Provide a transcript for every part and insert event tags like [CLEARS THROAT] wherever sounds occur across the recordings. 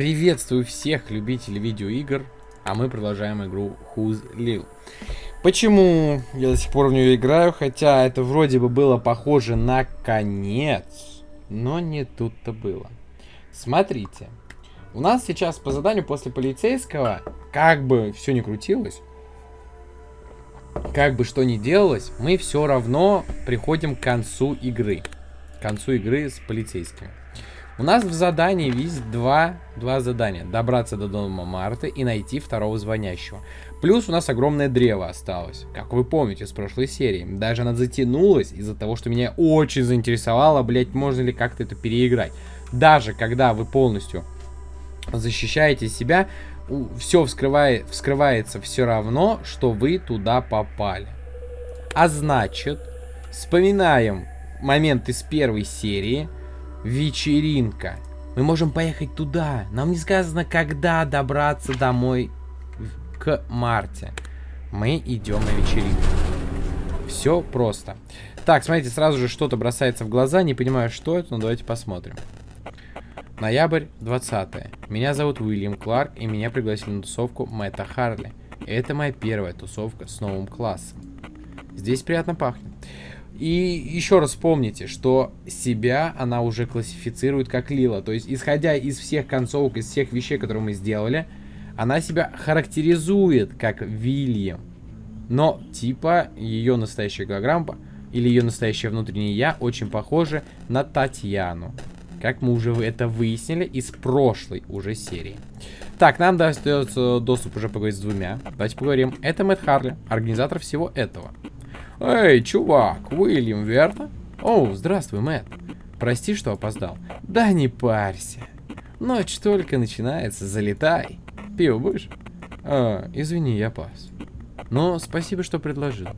Приветствую всех любителей видеоигр, а мы продолжаем игру Who's Lil. Почему я до сих пор в нее играю, хотя это вроде бы было похоже на конец, но не тут-то было. Смотрите, у нас сейчас по заданию после полицейского, как бы все не крутилось, как бы что ни делалось, мы все равно приходим к концу игры. К концу игры с полицейскими. У нас в задании есть два, два задания. Добраться до дома Марты и найти второго звонящего. Плюс у нас огромное древо осталось. Как вы помните с прошлой серии. Даже она затянулась из-за того, что меня очень заинтересовало, блять, можно ли как-то это переиграть. Даже когда вы полностью защищаете себя, все вскрывает, вскрывается все равно, что вы туда попали. А значит, вспоминаем момент из первой серии – вечеринка. Мы можем поехать туда. Нам не сказано, когда добраться домой к Марте. Мы идем на вечеринку. Все просто. Так, смотрите, сразу же что-то бросается в глаза. Не понимаю, что это, но давайте посмотрим. Ноябрь 20 -е. Меня зовут Уильям Кларк, и меня пригласили на тусовку Мэтта Харли. Это моя первая тусовка с новым классом. Здесь приятно пахнет. И еще раз помните, что себя она уже классифицирует как Лила. То есть, исходя из всех концовок, из всех вещей, которые мы сделали, она себя характеризует как Вильям. Но, типа, ее настоящая голограмма или ее настоящее внутреннее я очень похоже на Татьяну. Как мы уже это выяснили из прошлой уже серии. Так, нам достается доступ уже поговорить с двумя. Давайте поговорим. Это Мэтт Харли, организатор всего этого. Эй, чувак, Уильям, верно? О, здравствуй, Мэтт. Прости, что опоздал. Да не парься. Ночь только начинается, залетай. Пиво будешь? А, извини, я пас. Но спасибо, что предложил.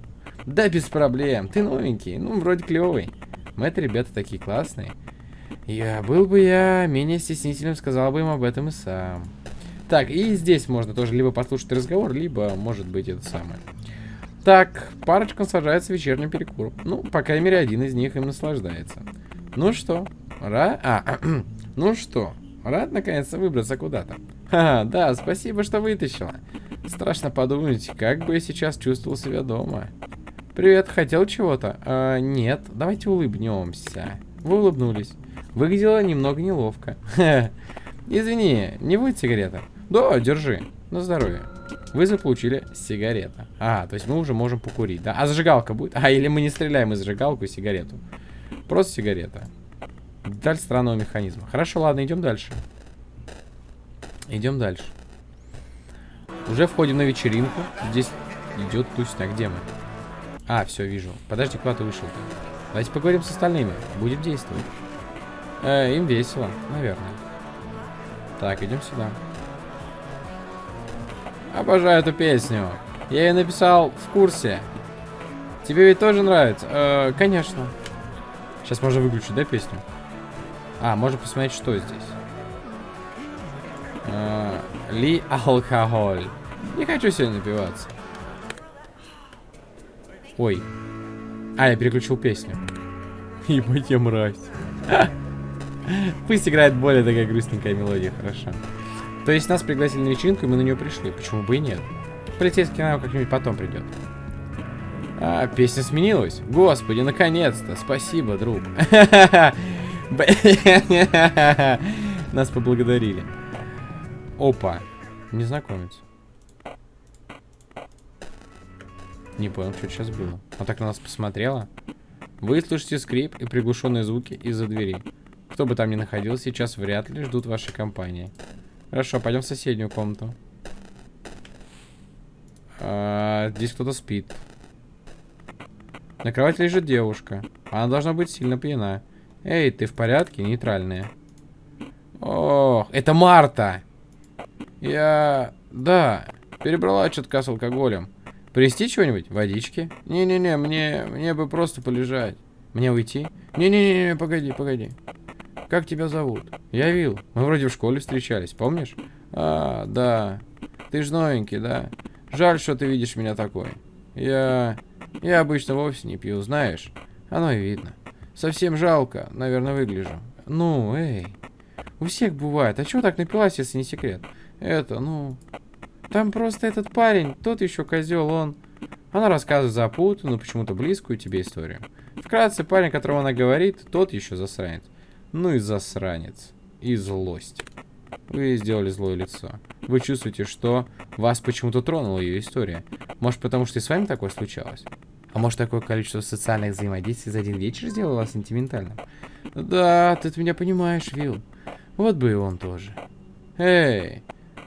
Да без проблем, ты новенький, ну, вроде клевый. Мэтт, ребята такие классные. Я был бы я менее стеснительным, сказал бы им об этом и сам. Так, и здесь можно тоже либо послушать разговор, либо, может быть, это самое. Так, парочка сажается вечерний перекур. Ну, по крайней мере, один из них им наслаждается. Ну что, рад... А, [CLEARS THROAT] ну что, рад наконец-то выбраться куда-то? Ха, да, спасибо, что вытащила. Страшно подумать, как бы я сейчас чувствовал себя дома. Привет, хотел чего-то? А, нет, давайте улыбнемся. Вы улыбнулись. Выглядело немного неловко. [LAUGHS] Извини, не будет сигарета? Да, держи. На здоровье. Вы заполучили сигарета. А, то есть мы уже можем покурить, да? А зажигалка будет? А, или мы не стреляем из зажигалку и сигарету. Просто сигарета. Деталь странного механизма. Хорошо, ладно, идем дальше. Идем дальше. Уже входим на вечеринку. Здесь идет тусня. Где мы? А, все, вижу. Подожди, куда ты вышел-то? Давайте поговорим с остальными. Будем действовать. Э, им весело, наверное. Так, идем сюда. Обожаю эту песню. Я ее написал в курсе. Тебе ведь тоже нравится? Э, конечно. Сейчас можно выключить, да, песню? А, можно посмотреть, что здесь. Э, ли алкоголь. Не хочу сегодня напиваться. Ой. А, я переключил песню. [LAUGHS] Ебать я мразь. [LAUGHS] Пусть играет более такая грустненькая мелодия, хорошо. То есть нас пригласили на вечеринку, и мы на нее пришли. Почему бы и нет? Полицейский, наверное, как-нибудь потом придет. А, песня сменилась. Господи, наконец-то. Спасибо, друг. [LAUGHS] Нас поблагодарили. Опа. Незнакомец. Не понял, что сейчас было. Она так на нас посмотрела. Вы слышите скрип и приглушенные звуки из-за двери. Кто бы там ни находился, сейчас вряд ли ждут вашей компании. Хорошо, пойдем в соседнюю комнату. А, здесь кто-то спит. На кровати лежит девушка. Она должна быть сильно пьяна. Эй, ты в порядке? Нейтральная. Ох, это Марта! Я... Да, перебрала что-то с алкоголем. Привезти чего-нибудь? Водички? Не-не-не, мне... мне бы просто полежать. Мне уйти? Не-не-не, погоди, погоди. Как тебя зовут? Я Вил. Мы вроде в школе встречались, помнишь? А, да. Ты ж новенький, да? Жаль, что ты видишь меня такой. Я... Я обычно вовсе не пью, знаешь? Оно и видно. Совсем жалко, наверное, выгляжу. Ну, эй. У всех бывает. А чего так напилась, если не секрет? Это, ну... Там просто этот парень, тот еще козел, он... Она рассказывает запутанную, почему-то близкую тебе историю. Вкратце, парень, которого она говорит, тот еще засранец. Ну и засранец. И злость. Вы сделали злое лицо. Вы чувствуете, что вас почему-то тронула ее история. Может, потому что и с вами такое случалось? А может, такое количество социальных взаимодействий за один вечер сделало вас сентиментальным? Да, ты меня понимаешь, Вилл. Вот бы и он тоже. Эй,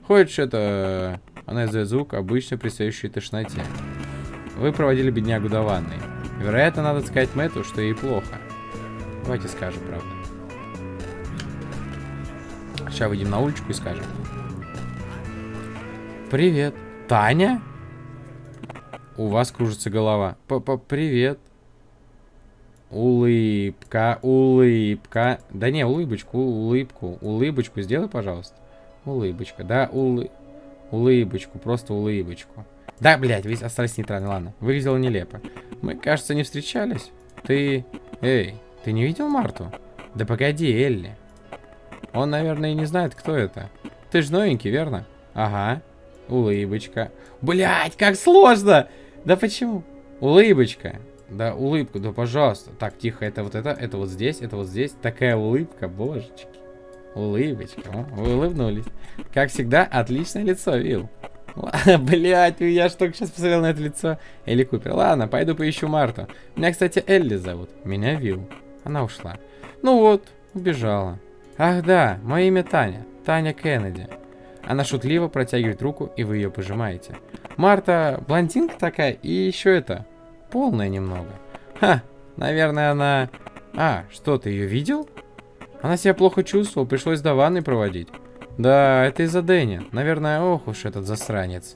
хочешь это... Она издает звук, обычно предстоящей тошноте. Вы проводили беднягу до ванной. Вероятно, надо сказать Мэтту, что ей плохо. Давайте скажем, правда. Сейчас выйдем на уличку и скажем. Привет. Таня? У вас кружится голова. П -п Привет. Улыбка, улыбка. Да не, улыбочку, улыбку. Улыбочку сделай, пожалуйста. Улыбочка, да, улы... Улыбочку, просто улыбочку. Да, блядь, весь остались нейтральны, ладно. Выглядело нелепо. Мы, кажется, не встречались. Ты... Эй, ты не видел Марту? Да погоди, Элли. Он, наверное, и не знает, кто это. Ты ж новенький, верно? Ага. Улыбочка. Блять, как сложно! Да почему? Улыбочка. Да, улыбку, да, пожалуйста. Так, тихо, это вот это, это вот здесь, это вот здесь. Такая улыбка, божечки. Улыбочка. Вы улыбнулись. Как всегда, отличное лицо, Вил. [LAUGHS] Блять, я ж только сейчас посмотрел на это лицо. Элли Купер. Ладно, пойду поищу Марту. Меня, кстати, Элли зовут. Меня Вил. Она ушла. Ну вот, убежала. Ах да, мое имя Таня. Таня Кеннеди. Она шутливо протягивает руку, и вы ее пожимаете. Марта блондинка такая, и еще это, полная немного. Ха, наверное, она... А, что, ты ее видел? Она себя плохо чувствовала, пришлось до ванны проводить. Да, это из-за Дэнни. Наверное, ох уж этот засранец.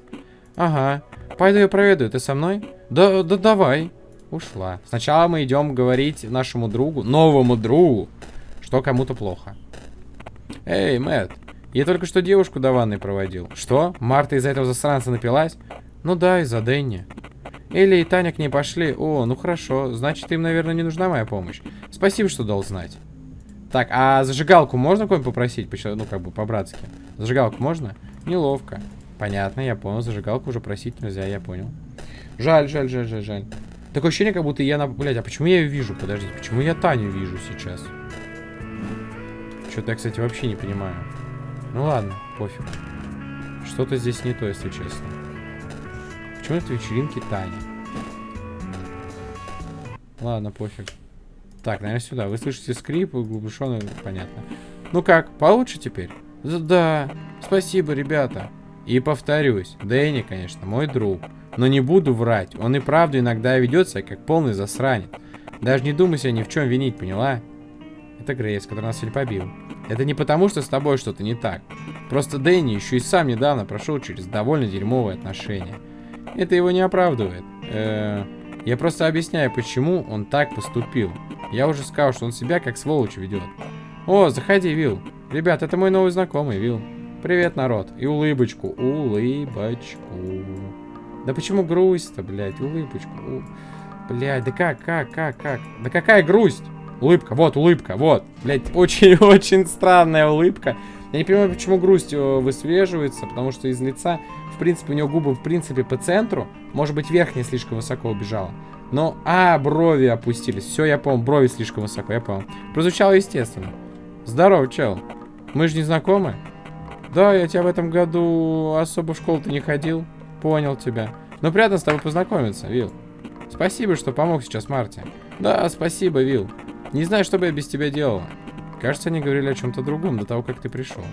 Ага, пойду ее проведу, ты со мной? Да, да давай. Ушла. Сначала мы идем говорить нашему другу, новому другу, что кому-то плохо. Эй, Мэтт, я только что девушку до ванны проводил. Что? Марта из-за этого засранца напилась? Ну да, из-за Дэнни. Элли и Таня к ней пошли. О, ну хорошо. Значит, им, наверное, не нужна моя помощь. Спасибо, что дал знать. Так, а зажигалку можно кого-нибудь попросить? Ну, как бы, по-братски. Зажигалку можно? Неловко. Понятно, я понял. Зажигалку уже просить нельзя, я понял. Жаль, жаль, жаль, жаль, жаль. Такое ощущение, как будто я на... Блядь, а почему я ее вижу? Подождите, почему я Таню вижу сейчас? Что-то я, кстати, вообще не понимаю. Ну ладно, пофиг. Что-то здесь не то, если честно. Почему это вечеринки Тани? Ладно, пофиг. Так, наверное, сюда. Вы слышите скрип, глубушенный, понятно. Ну как, получше теперь? Да, спасибо, ребята. И повторюсь, Дэнни, конечно, мой друг. Но не буду врать, он и правда иногда ведет себя как полный засранец. Даже не думай себя ни в чем винить, поняла? Это Грейс, который нас сегодня побил. Это не потому, что с тобой что-то не так. Просто Дэнни еще и сам недавно прошел через довольно дерьмовые отношения. Это его не оправдывает. Э я просто объясняю, почему он так поступил. Я уже сказал, что он себя как сволочь ведет. О, заходи, Вил. Ребят, это мой новый знакомый, Вил. Привет, народ. И улыбочку. Улыбочку. Да почему грусть-то, блядь? Улыбочку. У... Блядь, да как, как, как, как? Да какая грусть? Улыбка, вот, улыбка, вот. Блядь, [LAUGHS] очень-очень странная улыбка. Я не понимаю, почему грусть э, высвеживается, потому что из лица, в принципе, у него губы, в принципе, по центру. Может быть, верхняя слишком высоко убежала. Но, а, брови опустились. Все, я понял, брови слишком высоко, я понял. Прозвучало естественно. Здорово, чел. Мы же не знакомы? Да, я тебя в этом году особо в школу-то не ходил. Понял тебя. Но приятно с тобой познакомиться, Вил. Спасибо, что помог сейчас Марте. Да, спасибо, Вил. Не знаю, что бы я без тебя делала. Кажется, они говорили о чем-то другом до того, как ты пришел.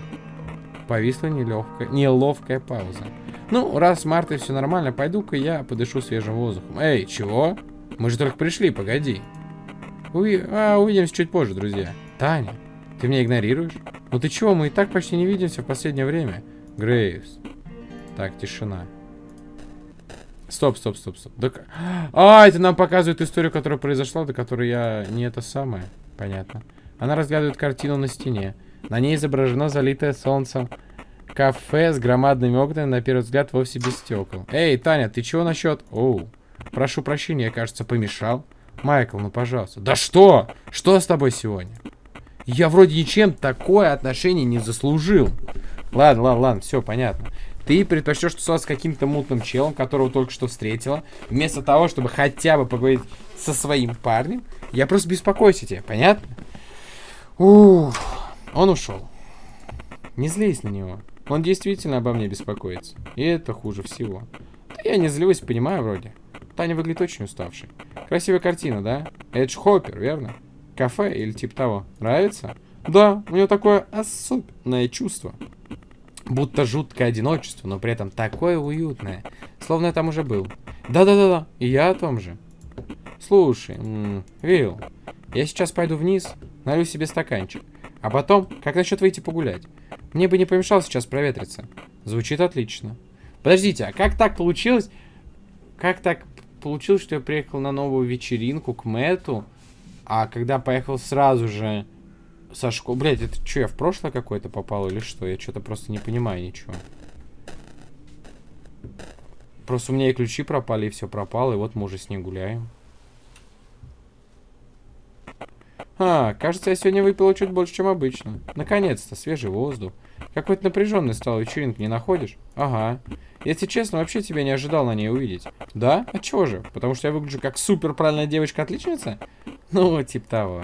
Повисла нелегкая, неловкая пауза. Ну, раз с Мартой все нормально, пойду-ка я подышу свежим воздухом. Эй, чего? Мы же только пришли, погоди. Уви... А, увидимся чуть позже, друзья. Таня, ты меня игнорируешь? Ну ты чего, мы и так почти не видимся в последнее время. Грейвс. Так, тишина. Стоп, стоп, стоп, стоп. Да... А, это нам показывает историю, которая произошла, до которой я не это самое. Понятно. Она разглядывает картину на стене. На ней изображено залитое солнцем кафе с громадными окнами, на первый взгляд, вовсе без стекол. Эй, Таня, ты чего насчет... Оу, прошу прощения, я, кажется, помешал. Майкл, ну пожалуйста. Да что? Что с тобой сегодня? Я вроде ничем такое отношение не заслужил. Ладно, ладно, ладно, все понятно. Ты предпочтешь тусоваться с каким-то мутным челом, которого только что встретила, вместо того, чтобы хотя бы поговорить со своим парнем. Я просто беспокоюсь о тебе, понятно? Ух, он ушел. Не злись на него. Он действительно обо мне беспокоится. И это хуже всего. Да я не злюсь, понимаю вроде. Таня выглядит очень уставшей. Красивая картина, да? Это ж Хоппер, верно? Кафе или типа того. Нравится? Да, у нее такое особенное чувство. Будто жуткое одиночество, но при этом такое уютное. Словно я там уже был. Да-да-да-да, и я о том же. Слушай, Вилл, я сейчас пойду вниз, налью себе стаканчик. А потом, как насчет выйти погулять? Мне бы не помешало сейчас проветриться. Звучит отлично. Подождите, а как так получилось? Как так получилось, что я приехал на новую вечеринку к Мэту, а когда поехал сразу же со школы... Блять, это что, я в прошлое какое-то попал или что? Я что-то просто не понимаю ничего. Просто у меня и ключи пропали, и все пропало, и вот мы уже с ней гуляем. А, кажется, я сегодня выпила чуть больше, чем обычно. Наконец-то, свежий воздух. Какой-то напряженный стал вечеринка, не находишь? Ага. Если честно, вообще тебя не ожидал на ней увидеть. Да? А чего же? Потому что я выгляжу как супер правильная девочка-отличница? Ну, типа того.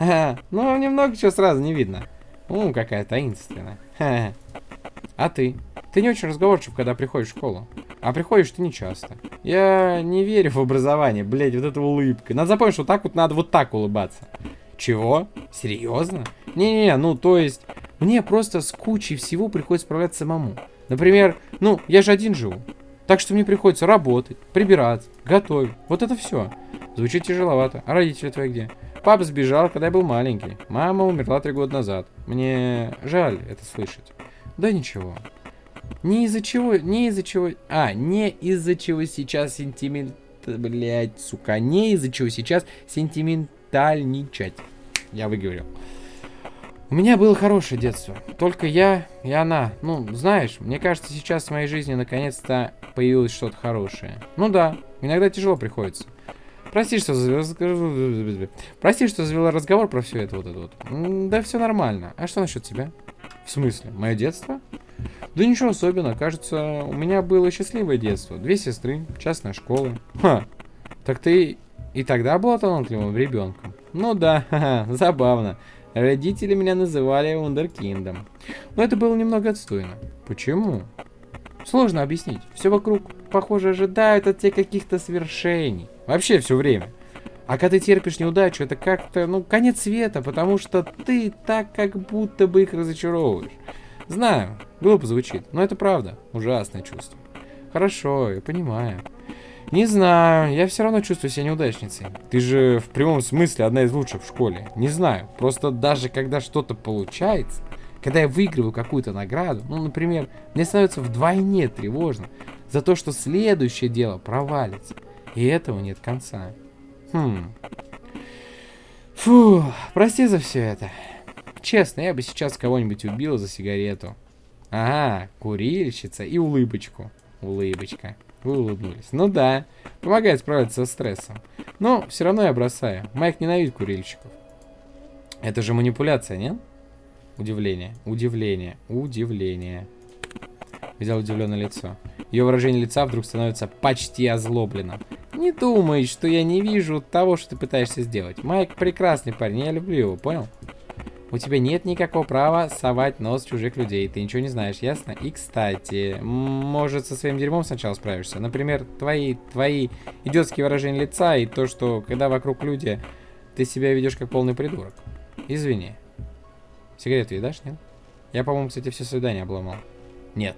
[LAUGHS] Ну, немного чего сразу не видно. Ну, какая таинственная. [LAUGHS] А ты? Ты не очень разговорчив, когда приходишь в школу. А приходишь ты не часто. Я не верю в образование, блядь, вот эта улыбка. Надо запомнить, что так вот надо вот так улыбаться. Чего? Серьезно? Не-не-не, ну то есть, мне просто с кучей всего приходится справляться самому. Например, ну, я же один живу. Так что мне приходится работать, прибираться, готовить. Вот это все. Звучит тяжеловато. А родители твои где? Папа сбежал, когда я был маленький. Мама умерла три года назад. Мне жаль это слышать. Да ничего. Не из-за чего, не из-за чего... А, не из-за чего сейчас сентимент... Блять, сука, не из-за чего сейчас сентиментальничать. Я выговорил. У меня было хорошее детство. Только я и она. Ну, знаешь, мне кажется, сейчас в моей жизни наконец-то появилось что-то хорошее. Ну да, иногда тяжело приходится. Прости, что завела... Прости, что завела разговор про все это вот это вот. Да все нормально. А что насчет тебя? В смысле? Мое детство? Да ничего особенного. Кажется, у меня было счастливое детство. Две сестры, частная школа. Ха. Так ты и тогда была талантливым ребенком? Ну да, [LAUGHS] ха -ха, забавно. Родители меня называли Вундеркиндом. Но это было немного отстойно. Почему? Сложно объяснить. Все вокруг, похоже, ожидают от тебя каких-то свершений. Вообще все время. А когда ты терпишь неудачу, это как-то, ну, конец света, потому что ты так как будто бы их разочаровываешь. Знаю, глупо звучит, но это правда. Ужасное чувство. Хорошо, я понимаю. Не знаю, я все равно чувствую себя неудачницей. Ты же в прямом смысле одна из лучших в школе. Не знаю, просто даже когда что-то получается, когда я выигрываю какую-то награду, ну, например, мне становится вдвойне тревожно за то, что следующее дело провалится. И этого нет конца. Хм. Фу, прости за все это. Честно, я бы сейчас кого-нибудь убил за сигарету. Ага, курильщица и улыбочку. Улыбочка. Вы улыбнулись. Ну да, помогает справиться со стрессом. Но все равно я бросаю. Майк ненавидит курильщиков. Это же манипуляция, нет? Удивление, удивление, удивление. Взял удивленное лицо. Ее выражение лица вдруг становится почти озлобленным. Не думай, что я не вижу того, что ты пытаешься сделать. Майк прекрасный парень, я люблю его, понял? У тебя нет никакого права совать нос чужих людей. Ты ничего не знаешь, ясно? И, кстати, может, со своим дерьмом сначала справишься. Например, твои, твои идиотские выражения лица и то, что, когда вокруг люди, ты себя ведешь как полный придурок. Извини. Сигарету едашь, нет? Я, по-моему, кстати, все свидания обломал. Нет.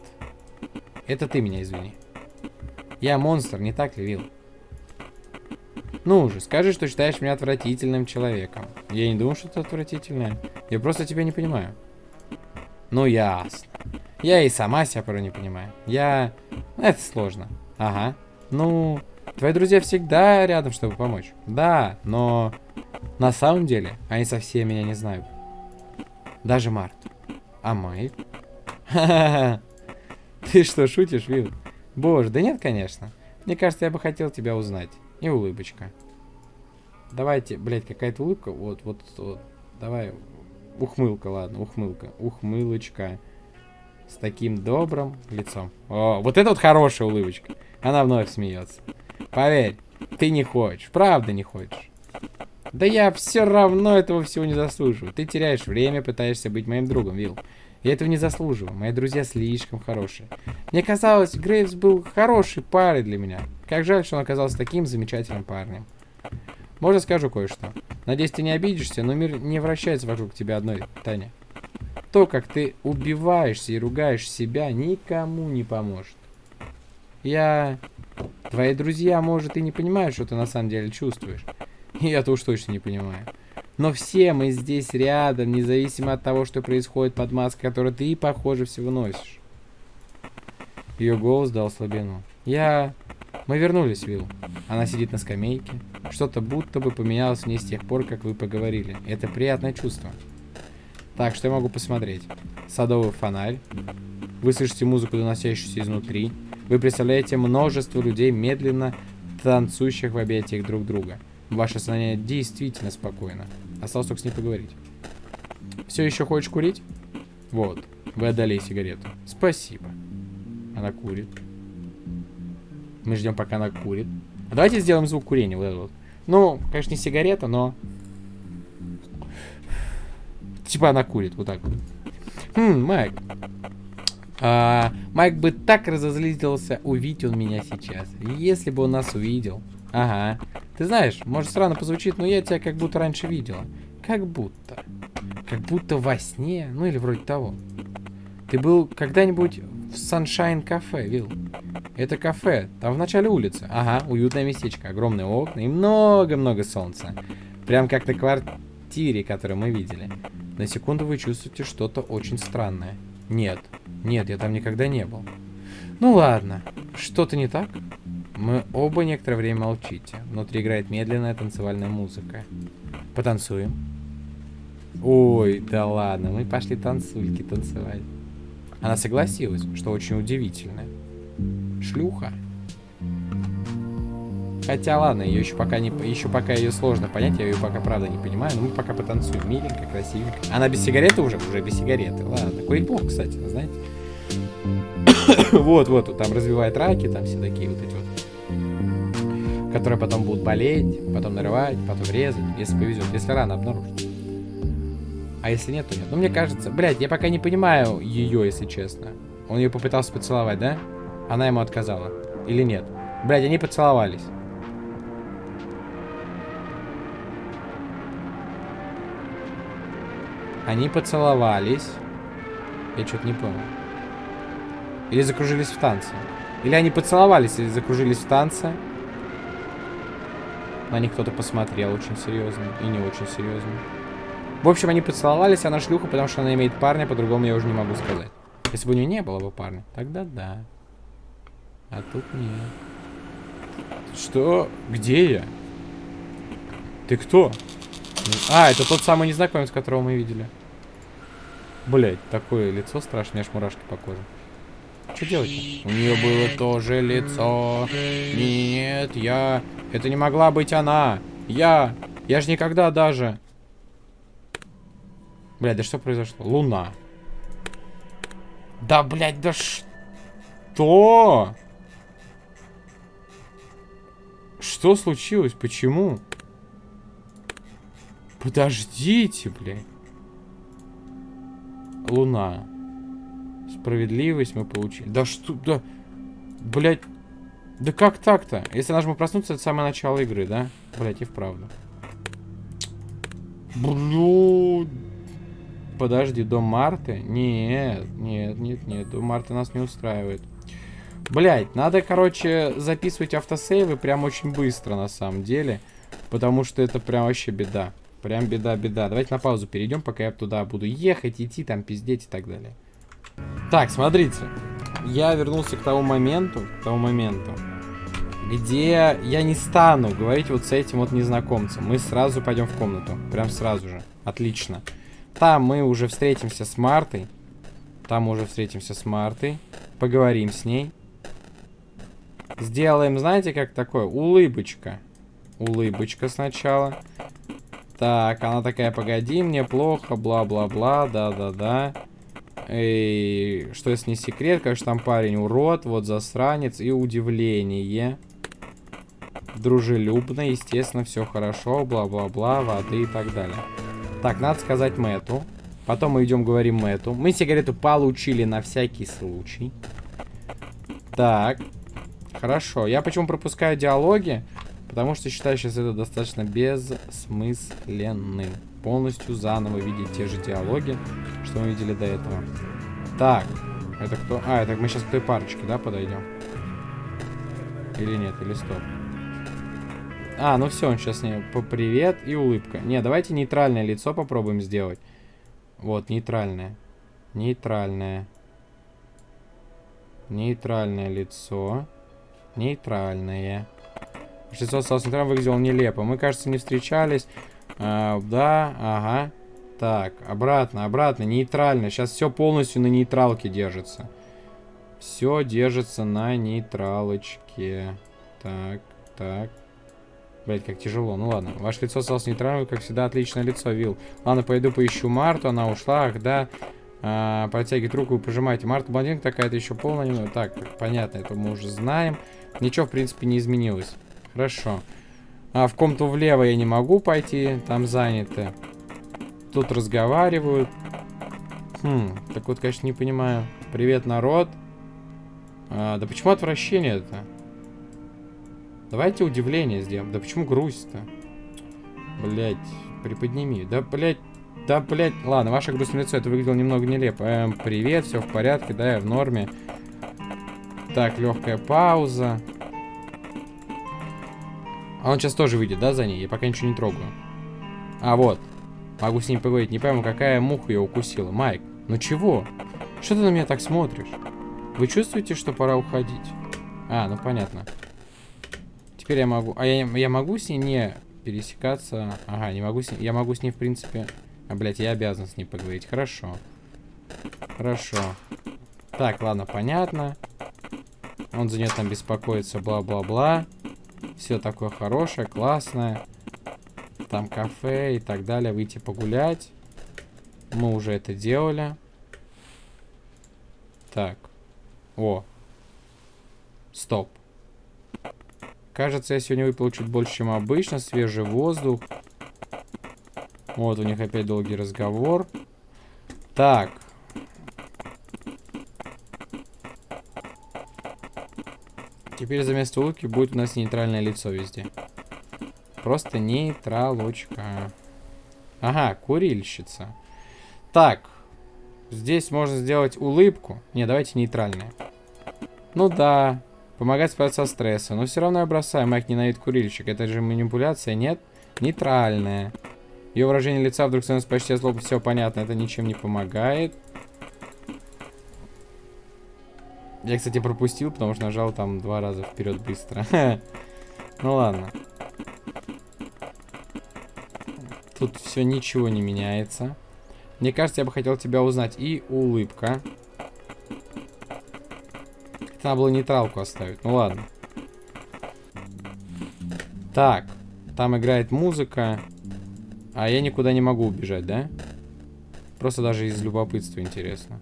Это ты меня извини. Я монстр, не так ли, Вилл? Ну уже, скажи, что считаешь меня отвратительным человеком. Я не думаю, что это отвратительное. Я просто тебя не понимаю. Ну, ясно. Я и сама себя порой не понимаю. Я... Это сложно. Ага. Ну, твои друзья всегда рядом, чтобы помочь. Да, но... На самом деле, они совсем меня не знают. Даже Март. А Майк? [LAUGHS] Ты что, шутишь, Вилл? Боже, да нет, конечно. Мне кажется, я бы хотел тебя узнать. И улыбочка. Давайте, блядь, какая-то улыбка. Вот, вот, вот. Давай. Ухмылка, ладно, ухмылка. Ухмылочка. С таким добрым лицом. О, вот это вот хорошая улыбочка. Она вновь смеется. Поверь, ты не хочешь. Правда не хочешь. Да я все равно этого всего не заслуживаю. Ты теряешь время, пытаешься быть моим другом, Вилл. Я этого не заслуживаю. Мои друзья слишком хорошие. Мне казалось, Грейвс был хорошей парой для меня. Как жаль, что он оказался таким замечательным парнем. Можно скажу кое-что. Надеюсь, ты не обидишься, но мир не вращается вокруг тебя одной, Таня. То, как ты убиваешься и ругаешь себя, никому не поможет. Я... Твои друзья, может, и не понимают, что ты на самом деле чувствуешь. Я-то уж точно не понимаю. Но все мы здесь рядом, независимо от того, что происходит под маской, которую ты, похоже, всего носишь. Ее голос дал слабину. Я... Мы вернулись, Вилл. Она сидит на скамейке. Что-то будто бы поменялось в ней с тех пор, как вы поговорили. Это приятное чувство. Так, что я могу посмотреть? Садовый фонарь. Вы слышите музыку, доносящуюся изнутри. Вы представляете множество людей, медленно танцующих в объятиях друг друга. Ваше сознание действительно спокойно. Осталось только с ней поговорить. Все еще хочешь курить? Вот, вы отдали сигарету. Спасибо. Она курит. Мы ждем, пока она курит. А давайте сделаем звук курения. Вот вот. Ну, конечно, не сигарета, но... Типа она курит, вот так. Хм, Майк. А, Майк бы так разозлился, увидеть он меня сейчас. Если бы он нас увидел. Ага. Ты знаешь, может странно позвучит, но я тебя как будто раньше видела. Как будто. Как будто во сне, ну или вроде того. Ты был когда-нибудь в Sunshine кафе, Вилл? Это кафе, там в начале улицы. Ага, уютное местечко, огромные окна и много-много солнца. Прям как на квартире, которую мы видели. На секунду вы чувствуете что-то очень странное. Нет, нет, я там никогда не был. Ну ладно, что-то не так? Мы оба некоторое время молчите. Внутри играет медленная танцевальная музыка. Потанцуем. Ой, да ладно, мы пошли танцульки танцевать. Она согласилась, что очень удивительно. Шлюха. Хотя ладно, ее еще пока не еще пока ее сложно понять, я ее пока правда не понимаю, но мы пока потанцуем. Миленько, красивенько. Она без сигареты уже? Уже без сигареты. Ладно, курить плохо, кстати, знаете. [COUGHS] вот, вот, там развивает раки, там все такие вот эти вот. Которые потом будут болеть, потом нарывать, потом резать, если повезет, если рано обнаружить. А если нет, то нет. Ну, мне кажется, блядь, я пока не понимаю ее, если честно. Он ее попытался поцеловать, да? Она ему отказала. Или нет? Блядь, они поцеловались. Они поцеловались. Я что-то не понял. Или закружились в танце. Или они поцеловались, или закружились в танце. На них кто-то посмотрел очень серьезно. И не очень серьезно. В общем, они поцеловались, она шлюха, потому что она имеет парня, по-другому я уже не могу сказать. Если бы у нее не было бы парня, тогда да. А тут нет. Что? Где я? Ты кто? А, это тот самый незнакомец, которого мы видели. Блять, такое лицо страшное, аж мурашки по коже. Что делать? -то? У нее было тоже лицо. Нет, я... Это не могла быть она. Я... Я же никогда даже... Блядь, да что произошло? Луна. Да, блядь, да что? Что случилось? Почему? Подождите, блядь. Луна. Справедливость мы получили. Да что, да... Блядь. Да как так-то? Если нажму проснуться, это самое начало игры, да? Блядь, и вправду. Блю... Подожди, до Марты? Нет, нет, нет, нет. До Марты нас не устраивает. Блять, надо, короче, записывать автосейвы прям очень быстро, на самом деле. Потому что это прям вообще беда. Прям беда-беда. Давайте на паузу перейдем, пока я туда буду ехать, идти, там пиздеть и так далее. Так, смотрите. Я вернулся к тому моменту, к тому моменту, где я не стану говорить вот с этим вот незнакомцем. Мы сразу пойдем в комнату. Прям сразу же. Отлично. Там мы уже встретимся с Мартой. Там уже встретимся с Мартой. Поговорим с ней. Сделаем, знаете, как такое? Улыбочка. Улыбочка сначала. Так, она такая, погоди, мне плохо, бла-бла-бла, да-да-да. И что если не секрет, конечно, там парень урод, вот засранец и удивление. Дружелюбно, естественно, все хорошо, бла-бла-бла, воды и так далее. Так, надо сказать Мэту. Потом мы идем говорим Мэту. Мы сигарету получили на всякий случай. Так. Хорошо. Я почему пропускаю диалоги? Потому что считаю сейчас это достаточно бессмысленным. Полностью заново видеть те же диалоги, что мы видели до этого. Так. Это кто? А, это мы сейчас к той парочке, да, подойдем? Или нет, или стоп. А, ну все, он сейчас не... Привет и улыбка. Не, давайте нейтральное лицо попробуем сделать. Вот, нейтральное. Нейтральное. Нейтральное лицо. Нейтральное. Лицо осталось нейтральным, выглядело нелепо. Мы, кажется, не встречались. А, да, ага. Так, обратно, обратно, нейтрально. Сейчас все полностью на нейтралке держится. Все держится на нейтралочке. Так, так. Блять, как тяжело. Ну ладно. Ваше лицо осталось нейтральным, как всегда, отличное лицо, Вил. Ладно, пойду поищу Марту, она ушла. Ах, да. А, протягивает руку и пожимайте. Марта блондинка такая-то еще полная. Так, понятно, это мы уже знаем. Ничего, в принципе, не изменилось. Хорошо. А, в комнату влево я не могу пойти, там заняты. Тут разговаривают. Хм, так вот, конечно, не понимаю. Привет, народ. А, да почему отвращение это? Давайте удивление сделаем. Да почему грусть-то? Блять, приподними. Да, блять, да, блять. Ладно, ваше грустное лицо, это выглядело немного нелепо. Эм, привет, все в порядке, да, я в норме. Так, легкая пауза. А он сейчас тоже выйдет, да, за ней? Я пока ничего не трогаю. А, вот. Могу с ним поговорить. Не пойму, какая муха ее укусила. Майк, ну чего? Что ты на меня так смотришь? Вы чувствуете, что пора уходить? А, ну понятно. Теперь я могу... А я, я могу с ней не пересекаться? Ага, не могу с ней... Я могу с ней, в принципе... А, блядь, я обязан с ней поговорить. Хорошо. Хорошо. Так, ладно, понятно. Он за нее там беспокоится, бла-бла-бла. Все такое хорошее, классное. Там кафе и так далее. Выйти погулять. Мы уже это делали. Так. О. Стоп. Кажется, я сегодня выпил чуть больше, чем обычно. Свежий воздух. Вот у них опять долгий разговор. Так. Теперь за место улыбки будет у нас нейтральное лицо везде. Просто нейтралочка. Ага, курильщица. Так. Здесь можно сделать улыбку. Не, давайте нейтральное. Ну да, Помогать справиться со стрессом. Но все равно я бросаю. Майк ненавидит курильщик. Это же манипуляция, нет? Нейтральная. Ее выражение лица вдруг становится почти злобно. Все понятно, это ничем не помогает. Я, кстати, пропустил, потому что нажал там два раза вперед быстро. [LAUGHS] ну ладно. Тут все ничего не меняется. Мне кажется, я бы хотел тебя узнать. И улыбка. Надо было нейтралку оставить. Ну ладно. Так. Там играет музыка. А я никуда не могу убежать, да? Просто даже из любопытства интересно.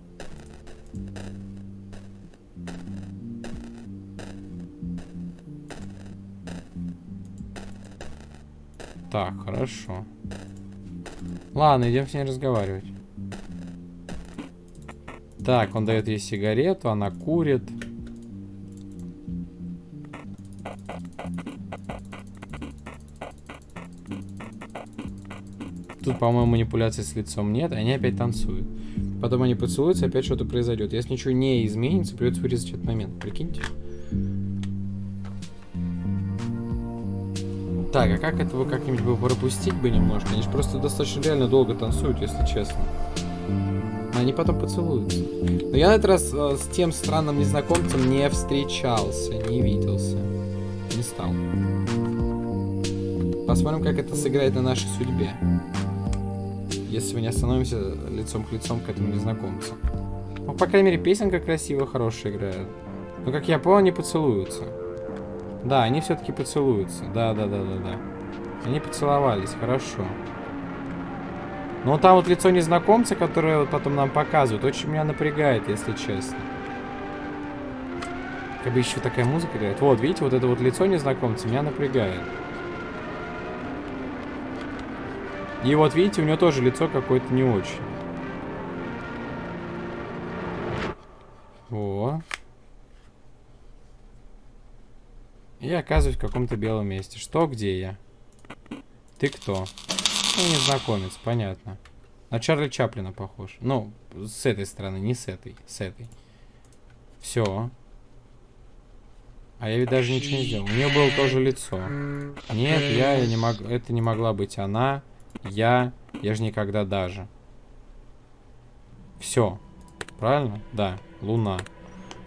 Так, хорошо. Ладно, идем с ней разговаривать. Так, он дает ей сигарету, она курит. Тут, по-моему, манипуляции с лицом нет, они опять танцуют. Потом они поцелуются, опять что-то произойдет. Если ничего не изменится, придется вырезать этот момент. Прикиньте. Так, а как этого как-нибудь бы пропустить бы немножко? Они же просто достаточно реально долго танцуют, если честно. Они потом поцелуются. Но я на этот раз э, с тем странным незнакомцем не встречался, не виделся. Не стал. Посмотрим, как это сыграет на нашей судьбе если мы не остановимся лицом к лицом к этому незнакомцу. Ну, по крайней мере, песенка красивая, хорошая играет. Но, как я понял, они поцелуются. Да, они все-таки поцелуются. Да, да, да, да, да. Они поцеловались, хорошо. Но там вот лицо незнакомца, которое вот потом нам показывают, очень меня напрягает, если честно. Как бы еще такая музыка играет. Вот, видите, вот это вот лицо незнакомца меня напрягает. И вот видите, у него тоже лицо какое-то не очень. О. И оказываюсь в каком-то белом месте. Что, где я? Ты кто? Ну, незнакомец, понятно. На Чарли Чаплина похож. Ну, с этой стороны, не с этой, с этой. Все. А я ведь даже ничего не сделал. У нее было тоже лицо. Нет, я, я не мог... Это не могла быть она. Я. Я же никогда даже. Все. Правильно? Да. Луна.